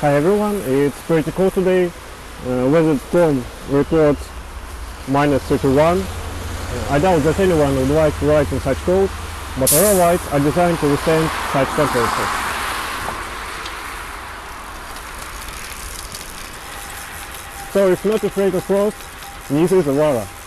Hi everyone, it's pretty cold today. Uh, weather storm report: minus 31. Uh, I doubt that anyone would like to ride in such cold, but our lights are designed to withstand such temperatures. So if not afraid of frost, This is Avara.